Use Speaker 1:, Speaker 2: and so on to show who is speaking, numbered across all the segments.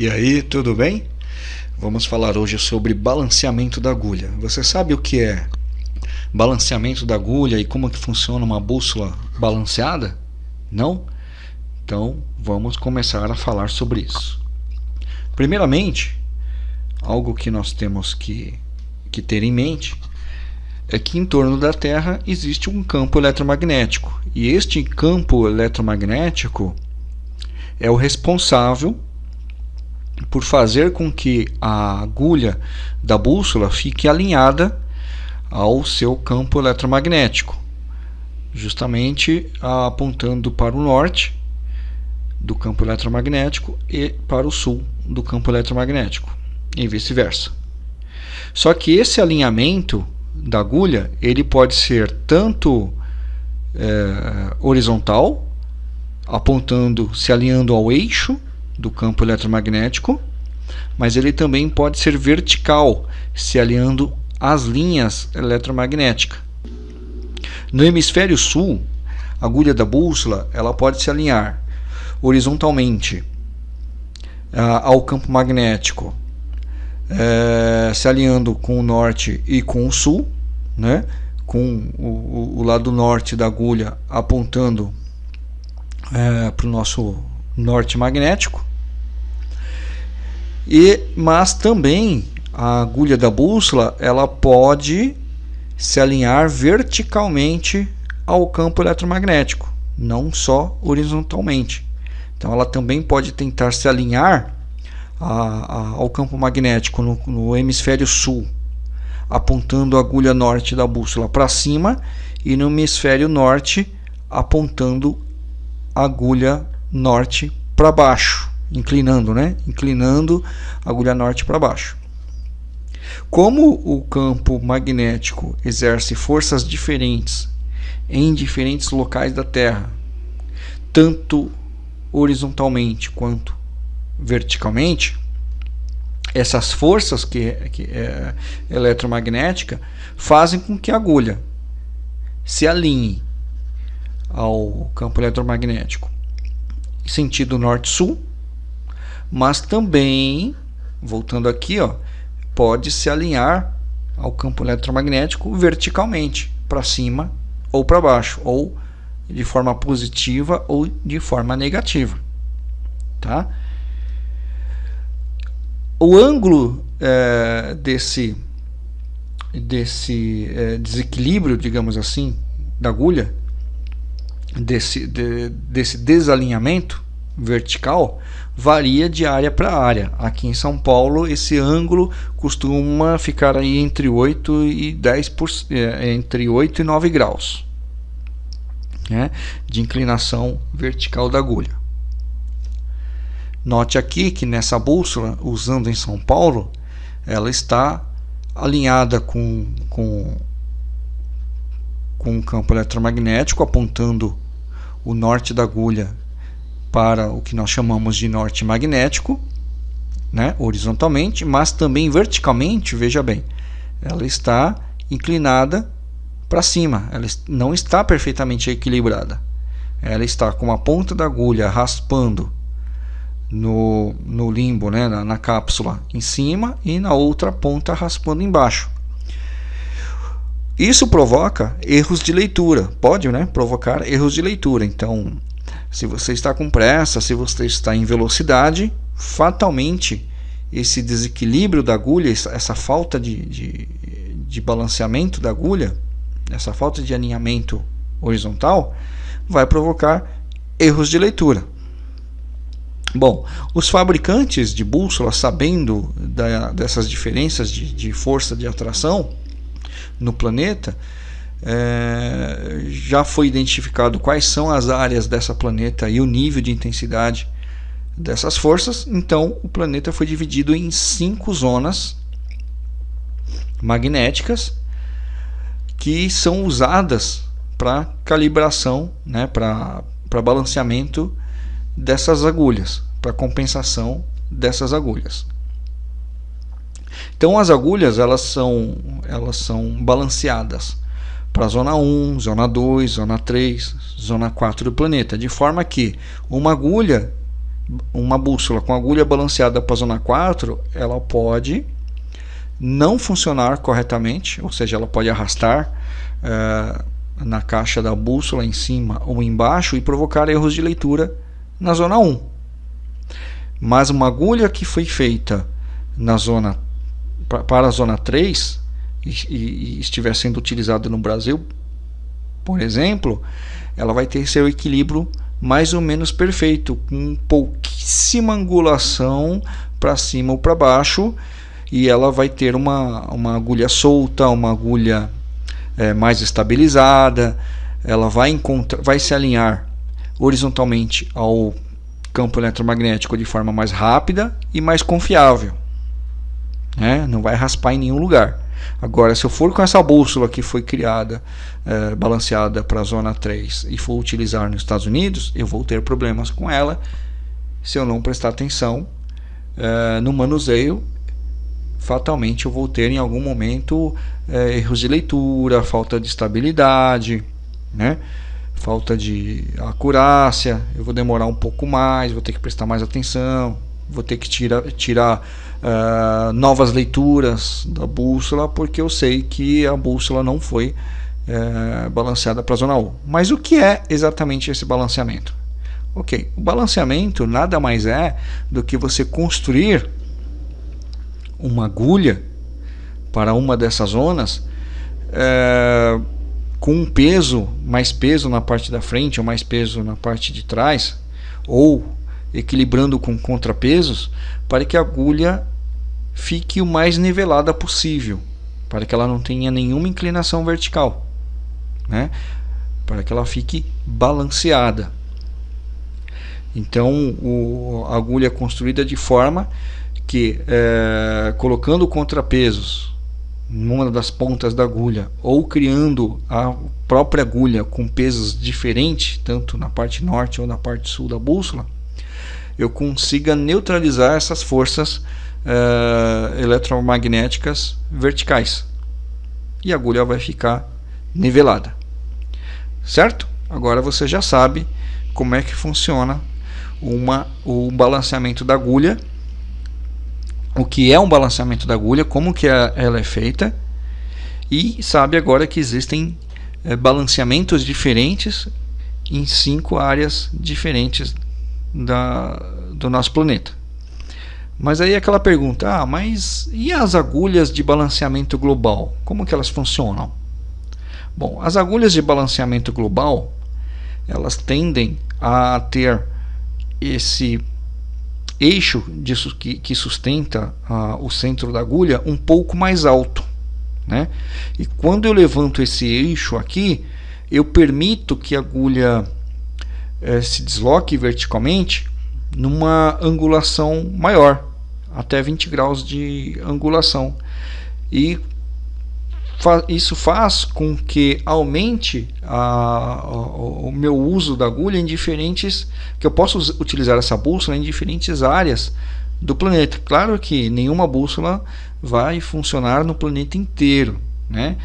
Speaker 1: E aí, tudo bem? Vamos falar hoje sobre balanceamento da agulha. Você sabe o que é balanceamento da agulha e como que funciona uma bússola balanceada? Não? Então, vamos começar a falar sobre isso. Primeiramente, algo que nós temos que, que ter em mente é que em torno da Terra existe um campo eletromagnético. E este campo eletromagnético é o responsável por fazer com que a agulha da bússola fique alinhada ao seu campo eletromagnético, justamente apontando para o norte do campo eletromagnético e para o sul do campo eletromagnético, e vice-versa. Só que esse alinhamento da agulha ele pode ser tanto é, horizontal, apontando, se alinhando ao eixo do campo eletromagnético, mas ele também pode ser vertical, se alinhando às linhas eletromagnéticas. No hemisfério sul, a agulha da bússola ela pode se alinhar horizontalmente uh, ao campo magnético, uh, se alinhando com o norte e com o sul, né? com o, o lado norte da agulha apontando uh, para o nosso norte magnético e, mas também a agulha da bússola ela pode se alinhar verticalmente ao campo eletromagnético, não só horizontalmente. Então ela também pode tentar se alinhar a, a, ao campo magnético no, no hemisfério sul, apontando a agulha norte da bússola para cima e no hemisfério norte apontando a agulha norte para baixo inclinando, né? Inclinando a agulha norte para baixo. Como o campo magnético exerce forças diferentes em diferentes locais da Terra, tanto horizontalmente quanto verticalmente, essas forças que, que é eletromagnética fazem com que a agulha se alinhe ao campo eletromagnético sentido norte-sul mas também, voltando aqui, ó, pode se alinhar ao campo eletromagnético verticalmente, para cima ou para baixo, ou de forma positiva ou de forma negativa. Tá? O ângulo é, desse, desse é, desequilíbrio, digamos assim, da agulha, desse, de, desse desalinhamento vertical, varia de área para área. Aqui em São Paulo, esse ângulo costuma ficar aí entre 8 e 10 por, é, entre 8 e 9 graus né, de inclinação vertical da agulha. Note aqui que nessa bússola, usando em São Paulo, ela está alinhada com, com, com o campo eletromagnético apontando o norte da agulha para o que nós chamamos de norte magnético, né, horizontalmente, mas também verticalmente, veja bem, ela está inclinada para cima, ela não está perfeitamente equilibrada. Ela está com a ponta da agulha raspando no, no limbo, né, na, na cápsula em cima e na outra ponta raspando embaixo. Isso provoca erros de leitura, pode né, provocar erros de leitura. Então, se você está com pressa, se você está em velocidade, fatalmente esse desequilíbrio da agulha, essa falta de, de, de balanceamento da agulha, essa falta de alinhamento horizontal, vai provocar erros de leitura. Bom, os fabricantes de bússolas, sabendo da, dessas diferenças de, de força de atração no planeta, é, já foi identificado quais são as áreas dessa planeta e o nível de intensidade dessas forças, então o planeta foi dividido em cinco zonas magnéticas que são usadas para calibração, né, para balanceamento dessas agulhas, para compensação dessas agulhas. Então as agulhas elas são, elas são balanceadas para a zona 1, zona 2, zona 3, zona 4 do planeta, de forma que uma agulha uma bússola com agulha balanceada para a zona 4, ela pode não funcionar corretamente, ou seja, ela pode arrastar uh, na caixa da bússola em cima ou embaixo e provocar erros de leitura na zona 1. Mas uma agulha que foi feita na zona para a zona 3 e, e, estiver sendo utilizada no Brasil, por exemplo, ela vai ter seu equilíbrio mais ou menos perfeito, com pouquíssima angulação para cima ou para baixo, e ela vai ter uma, uma agulha solta, uma agulha é, mais estabilizada, ela vai, encontrar, vai se alinhar horizontalmente ao campo eletromagnético de forma mais rápida e mais confiável. Né? Não vai raspar em nenhum lugar. Agora, se eu for com essa bússola que foi criada, é, balanceada para a zona 3 e for utilizar nos Estados Unidos, eu vou ter problemas com ela se eu não prestar atenção é, no manuseio. Fatalmente eu vou ter em algum momento é, erros de leitura, falta de estabilidade, né? falta de acurácia, eu vou demorar um pouco mais, vou ter que prestar mais atenção, vou ter que tira, tirar uh, novas leituras da bússola, porque eu sei que a bússola não foi uh, balanceada para a zona U. Mas o que é exatamente esse balanceamento? Ok, o balanceamento nada mais é do que você construir uma agulha para uma dessas zonas uh, com um peso, mais peso na parte da frente ou mais peso na parte de trás, ou equilibrando com contrapesos, para que a agulha fique o mais nivelada possível, para que ela não tenha nenhuma inclinação vertical, né? para que ela fique balanceada. Então o, a agulha é construída de forma que, é, colocando contrapesos numa das pontas da agulha ou criando a própria agulha com pesos diferentes, tanto na parte norte ou na parte sul da bússola, eu consiga neutralizar essas forças uh, eletromagnéticas verticais e a agulha vai ficar nivelada certo? agora você já sabe como é que funciona uma, o balanceamento da agulha o que é um balanceamento da agulha como que é, ela é feita e sabe agora que existem é, balanceamentos diferentes em cinco áreas diferentes da, do nosso planeta. Mas aí aquela pergunta, ah, mas e as agulhas de balanceamento global? Como que elas funcionam? Bom, as agulhas de balanceamento global, elas tendem a ter esse eixo que, que sustenta uh, o centro da agulha um pouco mais alto. Né? E quando eu levanto esse eixo aqui, eu permito que a agulha eh, se desloque verticalmente numa angulação maior, até 20 graus de angulação. E fa isso faz com que aumente a, a, o meu uso da agulha em diferentes, que eu possa utilizar essa bússola em diferentes áreas do planeta. Claro que nenhuma bússola vai funcionar no planeta inteiro, né?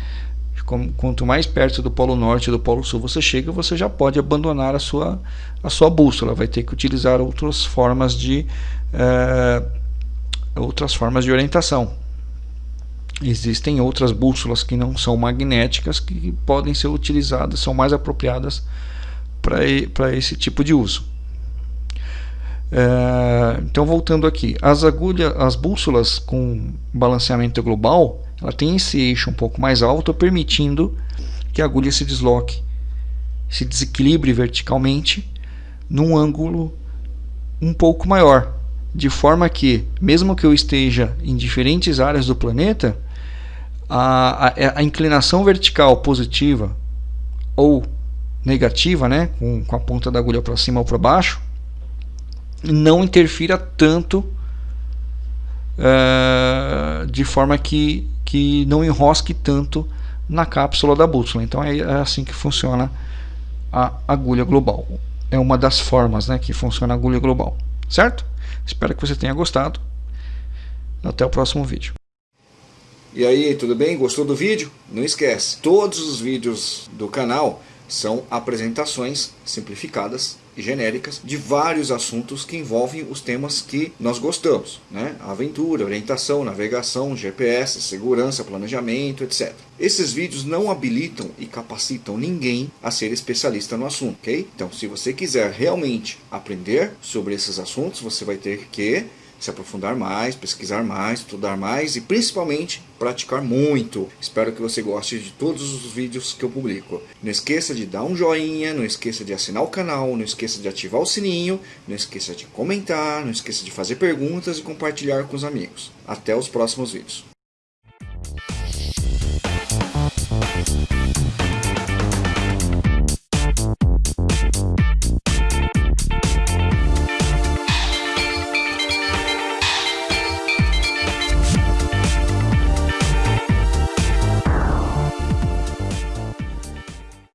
Speaker 1: Quanto mais perto do Polo Norte e do Polo Sul você chega, você já pode abandonar a sua, a sua bússola. Vai ter que utilizar outras formas de é, outras formas de orientação. Existem outras bússolas que não são magnéticas que podem ser utilizadas, são mais apropriadas para esse tipo de uso. É, então voltando aqui, as agulhas, as bússolas com balanceamento global ela tem esse eixo um pouco mais alto, permitindo que a agulha se desloque, se desequilibre verticalmente num ângulo um pouco maior, de forma que, mesmo que eu esteja em diferentes áreas do planeta, a, a, a inclinação vertical positiva ou negativa, né, com, com a ponta da agulha para cima ou para baixo, não interfira tanto uh, de forma que que não enrosque tanto na cápsula da bússola. Então é, é assim que funciona a agulha global. É uma das formas né, que funciona a agulha global. Certo? Espero que você tenha gostado. Até o próximo vídeo. E aí, tudo bem? Gostou do vídeo? Não esquece, todos os vídeos do canal são apresentações simplificadas genéricas de vários assuntos que envolvem os temas que nós gostamos, né? Aventura, orientação, navegação, GPS, segurança, planejamento, etc. Esses vídeos não habilitam e capacitam ninguém a ser especialista no assunto, ok? Então, se você quiser realmente aprender sobre esses assuntos, você vai ter que se aprofundar mais, pesquisar mais, estudar mais e principalmente praticar muito. Espero que você goste de todos os vídeos que eu publico. Não esqueça de dar um joinha, não esqueça de assinar o canal, não esqueça de ativar o sininho, não esqueça de comentar, não esqueça de fazer perguntas e compartilhar com os amigos. Até os próximos vídeos.